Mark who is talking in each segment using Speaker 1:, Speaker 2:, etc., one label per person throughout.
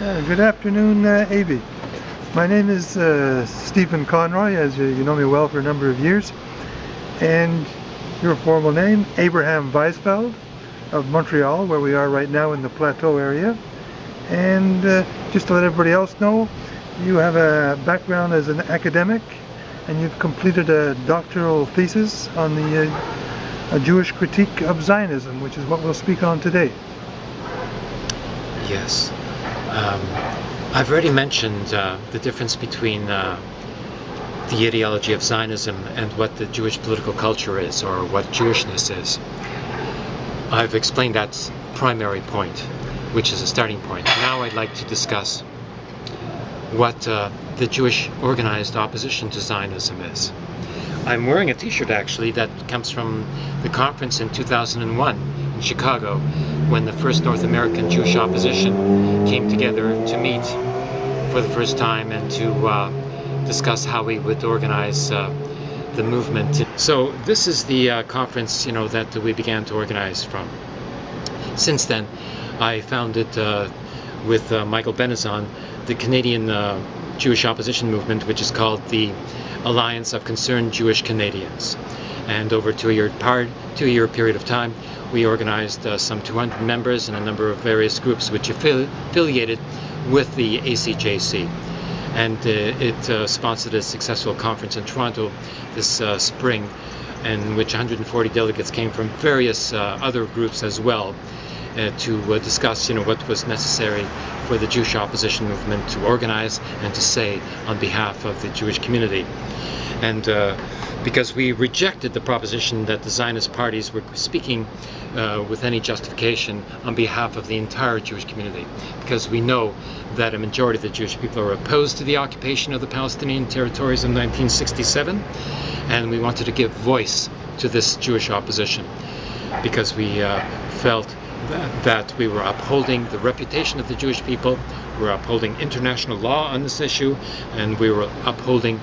Speaker 1: Uh, good afternoon, uh. My name is uh, Stephen Conroy, as you, you know me well for a number of years. And your formal name, Abraham Weizfeld of Montreal, where we are right now in the Plateau area. And uh, just to let everybody else know, you have a background as an academic and you've completed a doctoral thesis on the uh, a Jewish critique of Zionism, which is what we'll speak on today.
Speaker 2: Yes. Um, I've already mentioned uh, the difference between uh, the ideology of Zionism and what the Jewish political culture is, or what Jewishness is. I've explained that primary point, which is a starting point. Now I'd like to discuss what uh, the Jewish organized opposition to Zionism is. I'm wearing a t-shirt actually that comes from the conference in 2001 in Chicago when the first North American Jewish opposition came together to meet for the first time and to uh, discuss how we would organize uh, the movement. So this is the uh, conference you know that we began to organize from. Since then I founded uh, with uh, Michael Benezon the Canadian uh, Jewish opposition movement which is called the Alliance of Concerned Jewish Canadians. And over a two-year two-year period of time we organized uh, some 200 members and a number of various groups which affiliated with the ACJC and uh, it uh, sponsored a successful conference in Toronto this uh, spring in which 140 delegates came from various uh, other groups as well uh, to discuss you know what was necessary for the Jewish opposition movement to organize and to say on behalf of the Jewish community. And because we rejected the proposition that the Zionist parties were speaking uh, with any justification on behalf of the entire Jewish community. Because we know that a majority of the Jewish people are opposed to the occupation of the Palestinian territories in 1967 and we wanted to give voice to this Jewish opposition. Because we uh, felt that we were upholding the reputation of the Jewish people, we were upholding international law on this issue, and we were upholding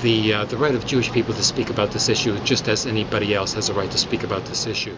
Speaker 2: the, uh, the right of Jewish people to speak about this issue just as anybody else has a right to speak about this issue.